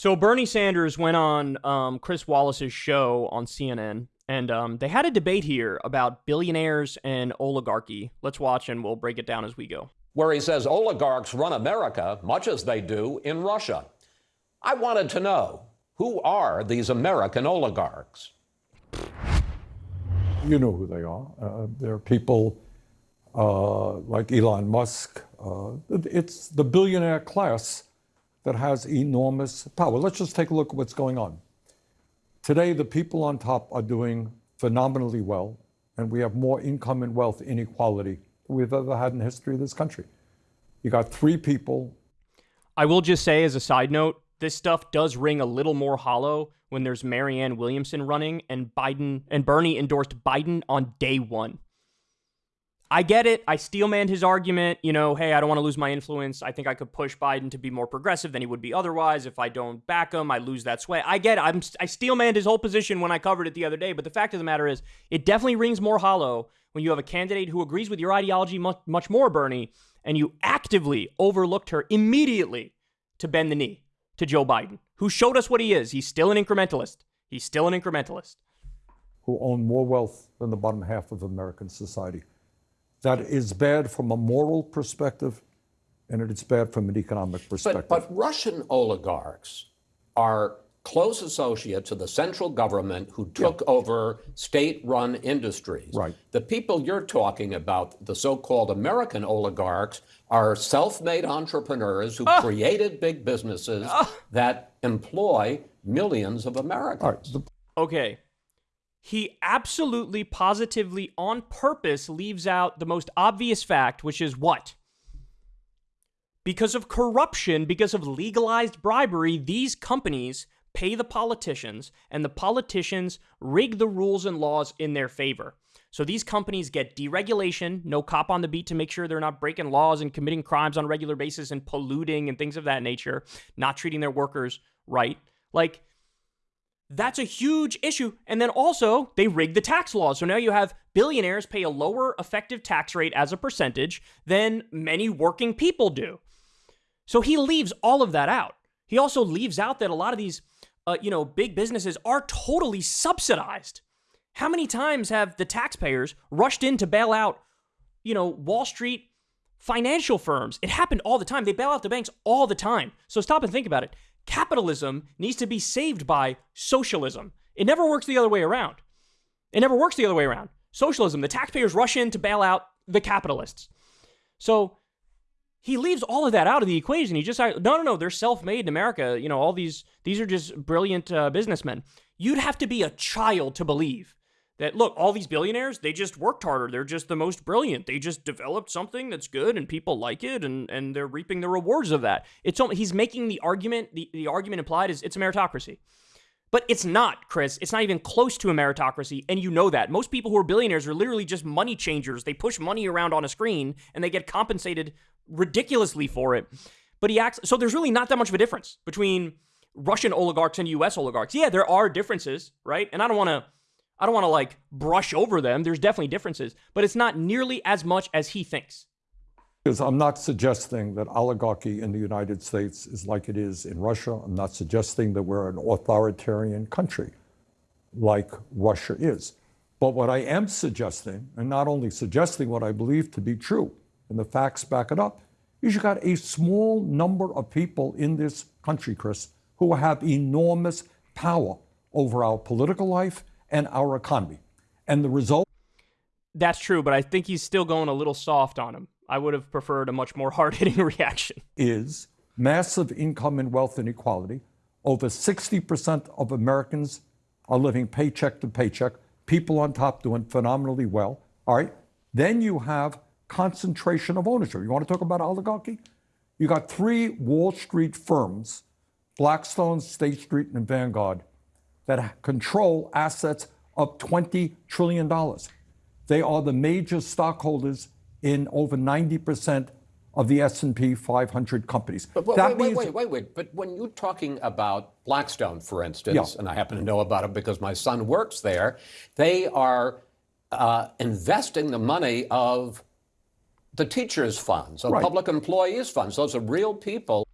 So Bernie Sanders went on um, Chris Wallace's show on CNN, and um, they had a debate here about billionaires and oligarchy. Let's watch, and we'll break it down as we go. Where he says oligarchs run America much as they do in Russia. I wanted to know who are these American oligarchs? You know who they are. Uh, they're people uh, like Elon Musk. Uh, it's the billionaire class that has enormous power. Let's just take a look at what's going on. Today, the people on top are doing phenomenally well, and we have more income and wealth inequality than we've ever had in the history of this country. You got three people. I will just say, as a side note, this stuff does ring a little more hollow when there's Marianne Williamson running and Biden and Bernie endorsed Biden on day one. I get it. I steelmanned his argument. You know, hey, I don't want to lose my influence. I think I could push Biden to be more progressive than he would be otherwise. If I don't back him, I lose that sway. I get it. I'm, I steelmanned his whole position when I covered it the other day. But the fact of the matter is, it definitely rings more hollow when you have a candidate who agrees with your ideology much, much more, Bernie, and you actively overlooked her immediately to bend the knee to Joe Biden, who showed us what he is. He's still an incrementalist. He's still an incrementalist. Who own more wealth than the bottom half of American society that is bad from a moral perspective and it's bad from an economic perspective. But, but Russian oligarchs are close associates of the central government who took yeah. over state-run industries. Right. The people you're talking about, the so-called American oligarchs, are self-made entrepreneurs who oh. created big businesses oh. that employ millions of Americans. Right. Okay he absolutely, positively, on purpose leaves out the most obvious fact, which is what? Because of corruption, because of legalized bribery, these companies pay the politicians, and the politicians rig the rules and laws in their favor. So these companies get deregulation, no cop on the beat to make sure they're not breaking laws and committing crimes on a regular basis and polluting and things of that nature, not treating their workers right. Like, that's a huge issue. And then also, they rigged the tax laws. So now you have billionaires pay a lower effective tax rate as a percentage than many working people do. So he leaves all of that out. He also leaves out that a lot of these, uh, you know, big businesses are totally subsidized. How many times have the taxpayers rushed in to bail out, you know, Wall Street financial firms? It happened all the time. They bail out the banks all the time. So stop and think about it capitalism needs to be saved by socialism. It never works the other way around. It never works the other way around. Socialism, the taxpayers rush in to bail out the capitalists. So he leaves all of that out of the equation. He just no, no, no. They're self-made in America. You know, all these these are just brilliant uh, businessmen. You'd have to be a child to believe that look, all these billionaires, they just worked harder. They're just the most brilliant. They just developed something that's good and people like it and and they're reaping the rewards of that. It's only, he's making the argument, the, the argument implied is it's a meritocracy. But it's not, Chris. It's not even close to a meritocracy, and you know that. Most people who are billionaires are literally just money changers. They push money around on a screen and they get compensated ridiculously for it. But he acts so there's really not that much of a difference between Russian oligarchs and US oligarchs. Yeah, there are differences, right? And I don't want to I don't want to like brush over them. There's definitely differences, but it's not nearly as much as he thinks. Because I'm not suggesting that oligarchy in the United States is like it is in Russia. I'm not suggesting that we're an authoritarian country like Russia is. But what I am suggesting, and not only suggesting what I believe to be true, and the facts back it up, is you got a small number of people in this country, Chris, who have enormous power over our political life and our economy. And the result? That's true, but I think he's still going a little soft on him. I would have preferred a much more hard hitting reaction. Is massive income and wealth inequality. Over 60% of Americans are living paycheck to paycheck, people on top doing phenomenally well. All right. Then you have concentration of ownership. You want to talk about oligarchy? You got three Wall Street firms, Blackstone, State Street, and Vanguard, that control assets of $20 trillion. They are the major stockholders in over 90% of the S&P 500 companies. But, wait, wait, wait, wait, wait, wait. But when you're talking about Blackstone, for instance, yeah. and I happen to know about it because my son works there, they are uh, investing the money of the teachers' funds, of right. public employees' funds. Those are real people.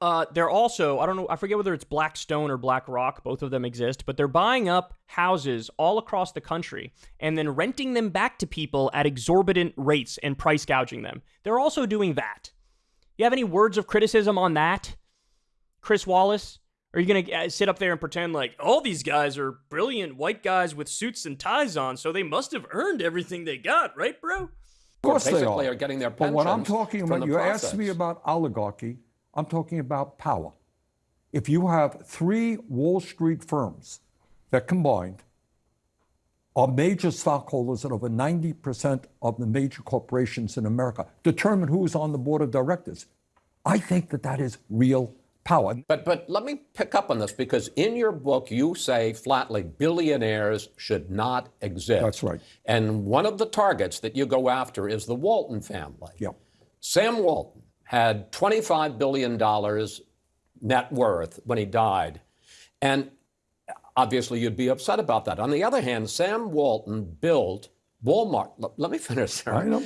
Uh, they're also, I don't know, I forget whether it's Blackstone or BlackRock, both of them exist, but they're buying up houses all across the country and then renting them back to people at exorbitant rates and price gouging them. They're also doing that. You have any words of criticism on that, Chris Wallace? Are you going to uh, sit up there and pretend like all these guys are brilliant white guys with suits and ties on, so they must have earned everything they got, right, bro? Of course they are. are getting their But what I'm talking about, the you asked me about oligarchy. I'm talking about power. If you have three Wall Street firms that combined are major stockholders at over 90% of the major corporations in America, determine who's on the board of directors. I think that that is real power. But but let me pick up on this because in your book you say flatly billionaires should not exist. That's right. And one of the targets that you go after is the Walton family. Yeah. Sam Walton had 25 billion dollars net worth when he died. And obviously you'd be upset about that. On the other hand, Sam Walton built Walmart. Let, let me finish there. I know.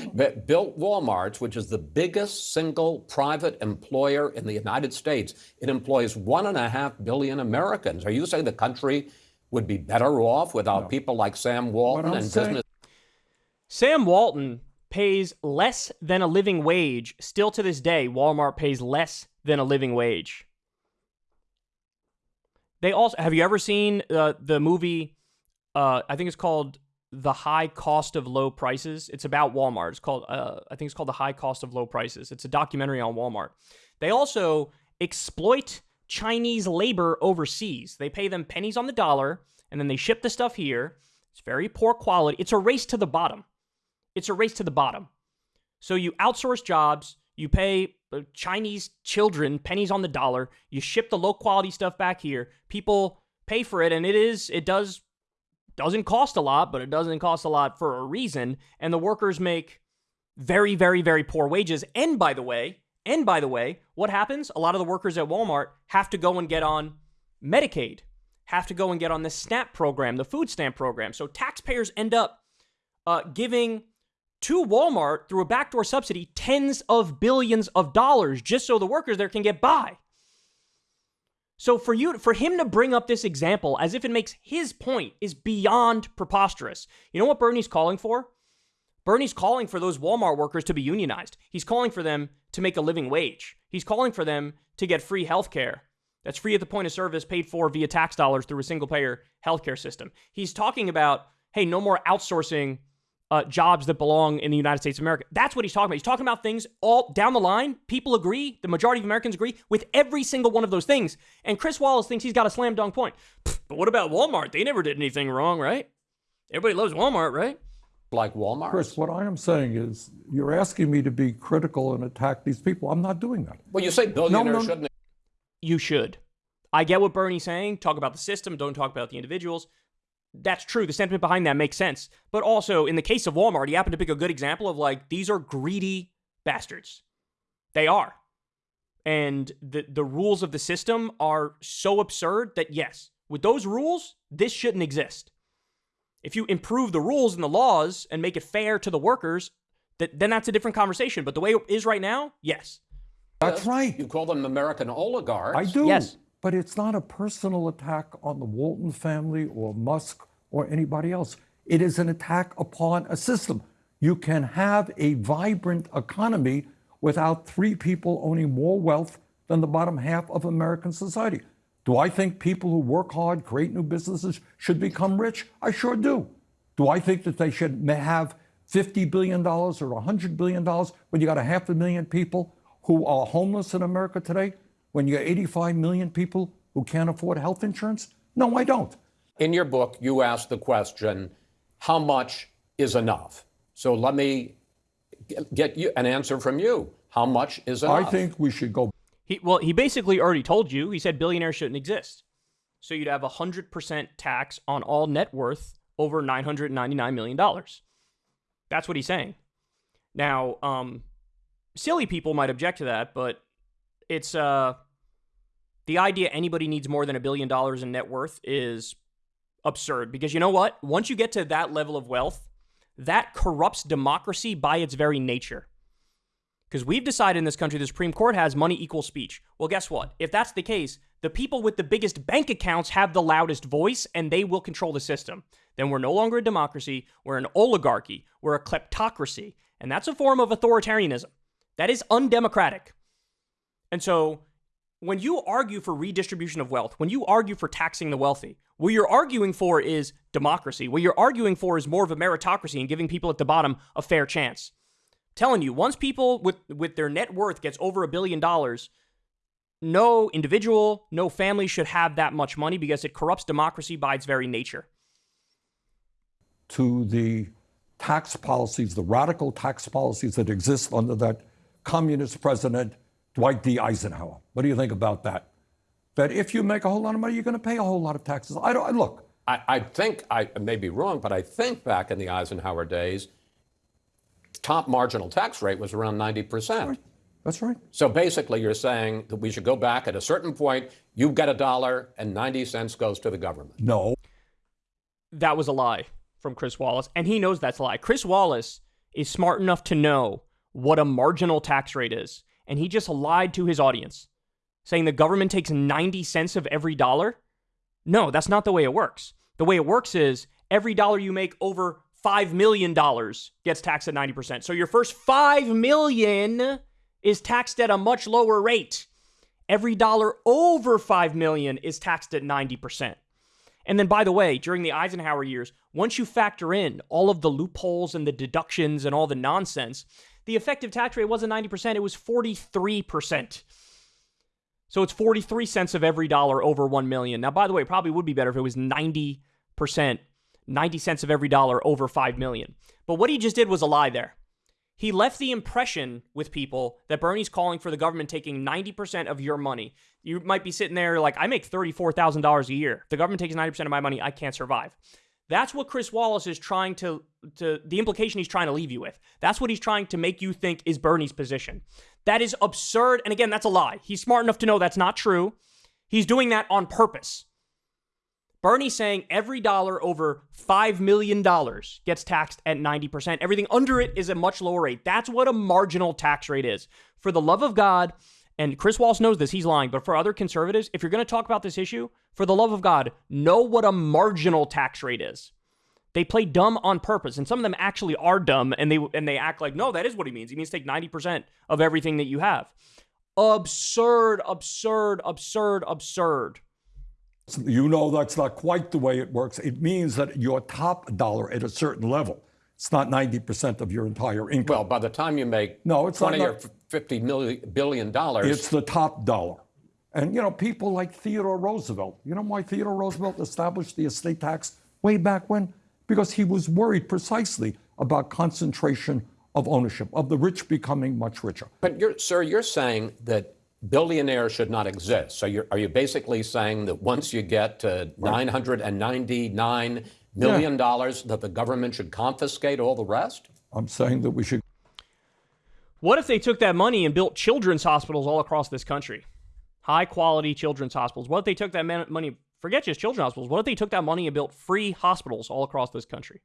Built Walmart, which is the biggest single private employer in the United States. It employs one and a half billion Americans. Are you saying the country would be better off without people like Sam Walton I'm and saying- business? Sam Walton pays less than a living wage. Still to this day, Walmart pays less than a living wage. They also have you ever seen uh, the movie? Uh, I think it's called "The High Cost of Low Prices." It's about Walmart. It's called uh, I think it's called "The High Cost of Low Prices." It's a documentary on Walmart. They also exploit Chinese labor overseas. They pay them pennies on the dollar, and then they ship the stuff here. It's very poor quality. It's a race to the bottom. It's a race to the bottom. So you outsource jobs, you pay uh, Chinese children pennies on the dollar, you ship the low quality stuff back here. People pay for it and it is it does doesn't cost a lot, but it doesn't cost a lot for a reason and the workers make very very very poor wages. And by the way, and by the way, what happens? A lot of the workers at Walmart have to go and get on Medicaid, have to go and get on the SNAP program, the food stamp program. So taxpayers end up uh, giving to Walmart through a backdoor subsidy tens of billions of dollars just so the workers there can get by. So for you for him to bring up this example as if it makes his point is beyond preposterous. You know what Bernie's calling for? Bernie's calling for those Walmart workers to be unionized. He's calling for them to make a living wage. He's calling for them to get free health care. That's free at the point of service, paid for via tax dollars through a single payer healthcare system. He's talking about, hey, no more outsourcing uh, jobs that belong in the United States of America. That's what he's talking about. He's talking about things all down the line. People agree, the majority of Americans agree with every single one of those things. And Chris Wallace thinks he's got a slam dunk point. But what about Walmart? They never did anything wrong, right? Everybody loves Walmart, right? like Walmart? Chris, what I am saying is you're asking me to be critical and attack these people. I'm not doing that. well, you say billionaires no. shouldn't You should. I get what Bernie's saying. Talk about the system, don't talk about the individuals. That's true. The sentiment behind that makes sense. But also, in the case of Walmart, he happened to pick a good example of like, these are greedy bastards. They are. And the, the rules of the system are so absurd that, yes, with those rules, this shouldn't exist. If you improve the rules and the laws and make it fair to the workers, that, then that's a different conversation. But the way it is right now, yes. That's right. You call them American oligarchs. I do. Yes. But it's not a personal attack on the Walton family or Musk or anybody else. It is an attack upon a system. You can have a vibrant economy without three people owning more wealth than the bottom half of American society. Do I think people who work hard, create new businesses, should become rich? I sure do. Do I think that they should have $50 billion or $100 billion when you got a half a million people who are homeless in America today? When you got 85 million people who can't afford health insurance? No, I don't. In your book, you ask the question, how much is enough? So let me get- get you an answer from you. How much is enough? I think we should go He well, he basically already told you. He said billionaires shouldn't exist. So you'd have a hundred percent tax on all net worth over nine hundred ninety nine million dollars. That's what he's saying. Now, um, silly people might object to that, but it's uh, the idea anybody needs more than a billion dollars in net worth is absurd because you know what? Once you get to that level of wealth, that corrupts democracy by its very nature Because we've decided in this country the Supreme Court has money equals speech. Well, guess what? If that's the case, the people with the biggest bank accounts have the loudest voice and they will control the system. Then we're no longer a democracy, we're an oligarchy, we're a kleptocracy. And that's a form of authoritarianism. That is undemocratic. And so when you argue for redistribution of wealth, when you argue for taxing the wealthy, what you're arguing for is democracy. What you're arguing for is more of a meritocracy and giving people at the bottom a fair chance telling you, once people with with their net worth gets over a billion dollars, no individual, no family should have that much money because it corrupts democracy by its very nature. To the tax policies, the radical tax policies that exist under that communist president, Dwight D. Eisenhower. What do you think about that? That if you make a whole lot of money, you're going to pay a whole lot of taxes. I don't look. I, I think I may be wrong, but I think back in the Eisenhower days, top marginal tax rate was around 90%. That's right. So basically, you're saying that we should go back at a certain point, you get a dollar and 90 cents goes to the government. No. That was a lie from Chris Wallace, and he knows that's a lie. Chris Wallace is smart enough to know what a marginal tax rate is, and he just lied to his audience, saying the government takes 90 cents of every dollar. No, that's not the way it works. The way it works is every dollar you make over $5 million gets taxed at 90%. So your first $5 million is taxed at a much lower rate. Every dollar over 5 million is taxed at 90%. And then by the way, during the Eisenhower years, once you factor in all of the loopholes and the deductions and all the nonsense, the effective tax rate wasn't 90%, it was 43%. So it's 43 cents of every dollar over 1 million. Now by the way, it probably would be better if it was 90% 90 cents of every dollar over 5 million. But what he just did was a lie there. He left the impression with people that Bernie's calling for the government taking 90% of your money. You might be sitting there like, I make $34,000 a year. the government takes 90% of my money, I can't survive. That's what Chris Wallace is trying to, to, the implication he's trying to leave you with. That's what he's trying to make you think is Bernie's position. That is absurd. And again, that's a lie. He's smart enough to know that's not true. He's doing that on purpose. Bernie's saying every dollar over $5 million gets taxed at 90%. Everything under it is a much lower rate. That's what a marginal tax rate is. For the love of God, and Chris Wallace knows this, he's lying, but for other conservatives, if you're going to talk about this issue, for the love of God, know what a marginal tax rate is. They play dumb on purpose, and some of them actually are dumb, and they and they act like, no, that is what he means. He means take 90% of everything that you have. Absurd, absurd, absurd, absurd. You know that's not quite the way it works. It means that your top dollar at a certain level, it's not 90% of your entire income. Well, by the time you make no, it's 20 not, or 50 million, billion dollars. It's the top dollar. And, you know, people like Theodore Roosevelt, you know why Theodore Roosevelt established the estate tax way back when? Because he was worried precisely about concentration of ownership, of the rich becoming much richer. But, you're, sir, you're saying that billionaires should not exist. So are you basically saying that once you get to $999 million, yeah. dollars, that the government should confiscate all the rest? I'm saying that we should. What if they took that money and built children's hospitals all across this country? High quality children's hospitals. What if they took that money, forget just children's hospitals, what if they took that money and built free hospitals all across this country?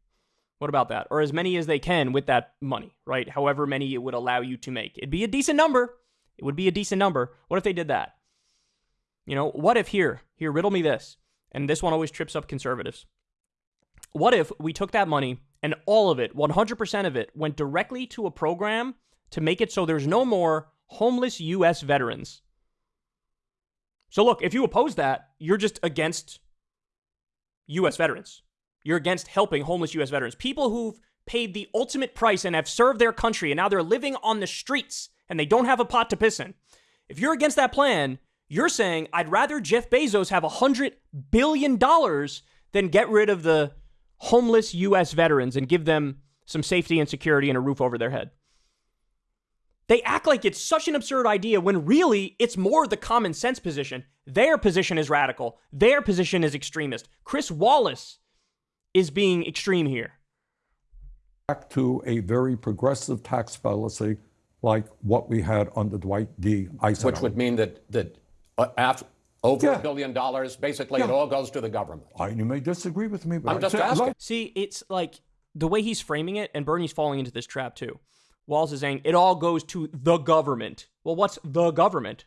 What about that? Or as many as they can with that money, right? However many it would allow you to make. It'd be a decent number. It would be a decent number. What if they did that? You know, what if here, here, riddle me this, and this one always trips up conservatives. What if we took that money and all of it, 100% of it, went directly to a program to make it so there's no more homeless U.S. veterans? So, look, if you oppose that, you're just against U.S. veterans. You're against helping homeless U.S. veterans. People who've paid the ultimate price and have served their country and now they're living on the streets and they don't have a pot to piss in. If you're against that plan, you're saying I'd rather Jeff Bezos have a $100 billion than get rid of the homeless U.S. veterans and give them some safety and security and a roof over their head. They act like it's such an absurd idea when really it's more the common sense position. Their position is radical, their position is extremist. Chris Wallace is being extreme here. Back to a very progressive tax policy like what we had under Dwight D. Eisenhower. Which would mean that, that uh, after, over yeah. a billion dollars, basically yeah. it all goes to the government. I, you may disagree with me, but I'm just asking. See, it's like the way he's framing it, and Bernie's falling into this trap too. Wallace is saying it all goes to the government. Well, what's the government?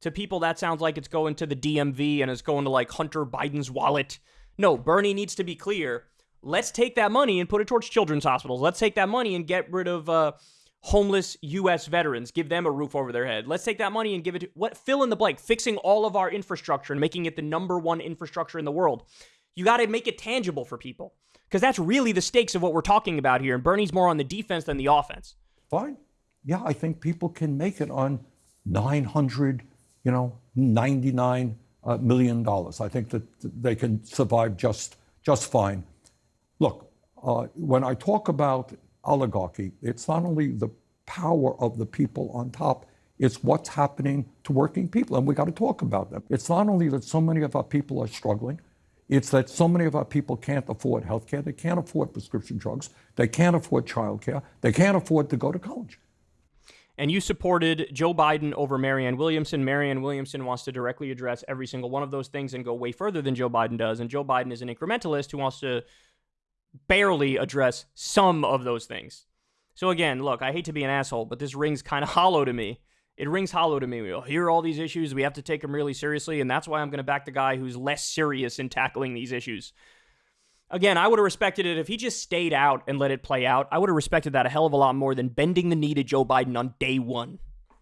To people, that sounds like it's going to the DMV and it's going to like Hunter Biden's wallet. No, Bernie needs to be clear. Let's take that money and put it towards children's hospitals. Let's take that money and get rid of uh, homeless U.S. veterans, give them a roof over their head. Let's take that money and give it to what fill in the blank, fixing all of our infrastructure and making it the number one infrastructure in the world. You got to make it tangible for people because that's really the stakes of what we're talking about here. And Bernie's more on the defense than the offense. Fine. Yeah, I think people can make it on 900, you know, 99 uh, million dollars. I think that they can survive just just fine. Look, uh, when I talk about oligarchy, it's not only the power of the people on top, it's what's happening to working people, and we got to talk about them. It's not only that so many of our people are struggling, it's that so many of our people can't afford health care, they can't afford prescription drugs, they can't afford child care, they can't afford to go to college. And you supported Joe Biden over Marianne Williamson. Marianne Williamson wants to directly address every single one of those things and go way further than Joe Biden does. And Joe Biden is an incrementalist who wants to barely address some of those things. So again, look, I hate to be an asshole, but this rings kind of hollow to me it rings hollow to me. We'll hear all these issues. We have to take them really seriously. And that's why I'm going to back the guy who's less serious in tackling these issues. Again, I would have respected it if he just stayed out and let it play out. I would have respected that a hell of a lot more than bending the knee to Joe Biden on day one.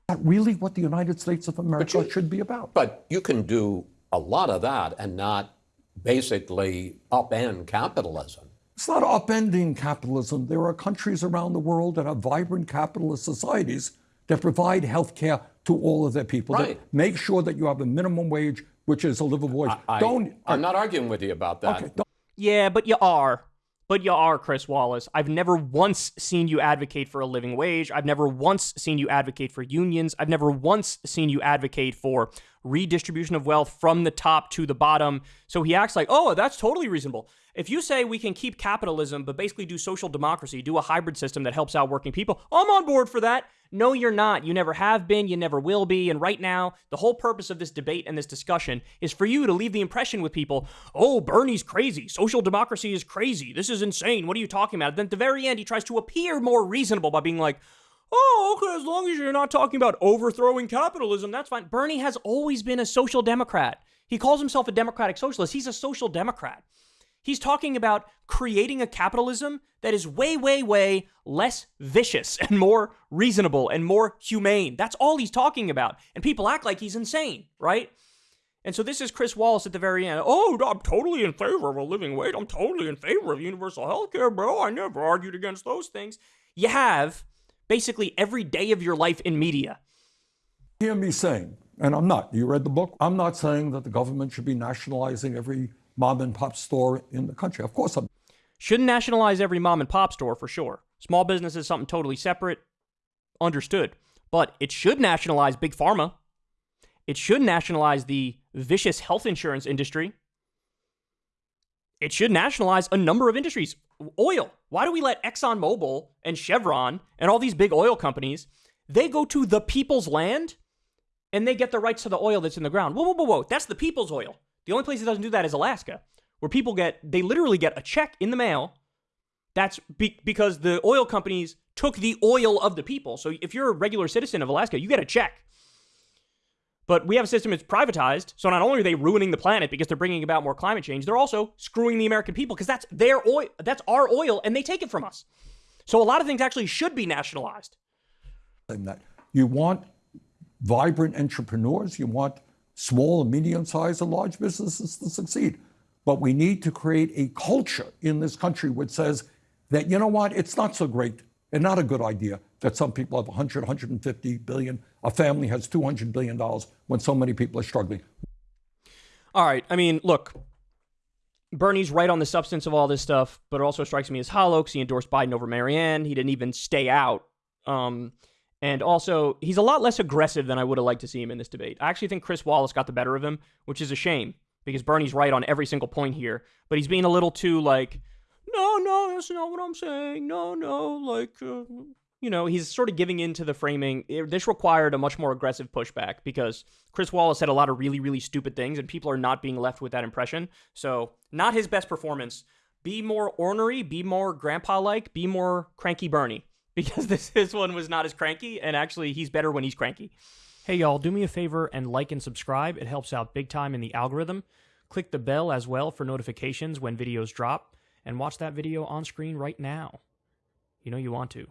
Not really what the United States of America you, should be about. But you can do a lot of that and not basically upend capitalism. It's not upending capitalism. There are countries around the world that have vibrant capitalist societies that provide health care to all of their people, right. that make sure that you have a minimum wage, which is a livable wage. I, don't. Uh, I'm not arguing with you about that. Okay, yeah, but you are. But you are, Chris Wallace. I've never once seen you advocate for a living wage. I've never once seen you advocate for unions. I've never once seen you advocate for redistribution of wealth from the top to the bottom. So he acts like, oh, that's totally reasonable. If you say we can keep capitalism, but basically do social democracy, do a hybrid system that helps out working people, I'm on board for that. No, you're not. You never have been. You never will be. And right now, the whole purpose of this debate and this discussion is for you to leave the impression with people oh, Bernie's crazy. Social democracy is crazy. This is insane. What are you talking about? Then at the very end, he tries to appear more reasonable by being like, oh, okay, as long as you're not talking about overthrowing capitalism, that's fine. Bernie has always been a social democrat. He calls himself a democratic socialist. He's a social democrat. He's talking about creating a capitalism that is way, way, way less vicious and more reasonable and more humane. That's all he's talking about. And people act like he's insane, right? And so this is Chris Wallace at the very end. Oh, I'm totally in favor of a living wage. I'm totally in favor of universal health care, bro. I never argued against those things. You have basically every day of your life in media. Hear me saying, and I'm not, you read the book? I'm not saying that the government should be nationalizing every mom and pop store in the country. Of course, I'm. Shouldn't nationalize every mom and pop store for sure. Small business is something totally separate. Understood. But it should nationalize big pharma. It should nationalize the vicious health insurance industry. It should nationalize a number of industries. Oil. Why do we let ExxonMobil and Chevron and all these big oil companies, they go to the people's land and they get the rights to the oil that's in the ground? Whoa, whoa, whoa, whoa. That's the people's oil. The only place that doesn't do that is Alaska, where people get, they literally get a check in the mail. That's be- because the oil companies took the oil of the people. So if you're a regular citizen of Alaska, you get a check. But we have a system that's privatized. So not only are they ruining the planet because they're bringing about more climate change, they're also screwing the American people because that's their oil, that's our oil, and they take it from us. So a lot of things actually should be nationalized. That you want vibrant entrepreneurs, you want small and medium sized and large businesses to succeed. But we need to create a culture in this country which says that, you know what, it's not so great and not a good idea that some people have 100, 150 billion, a family has 200 billion dollars when so many people are struggling. All right. I mean, look, Bernie's right on the substance of all this stuff, but it also strikes me as hollow because he endorsed Biden over Marianne. He didn't even stay out. Um, and also, he's a lot less aggressive than I would have liked to see him in this debate. I actually think Chris Wallace got the better of him, which is a shame because Bernie's right on every single point here. But he's being a little too like, no, no, that's not what I'm saying. No, no, like, uh, you know, he's sort of giving in to the framing. This required a much more aggressive pushback because Chris Wallace said a lot of really, really stupid things, and people are not being left with that impression. So, not his best performance. Be more ornery, be more grandpa like, be more cranky Bernie because this, this one was not as cranky, and actually, he's better when he's cranky. Hey, y'all, do me a favor and like and subscribe. It helps out big time in the algorithm. Click the bell as well for notifications when videos drop and watch that video on screen right now. You know you want to.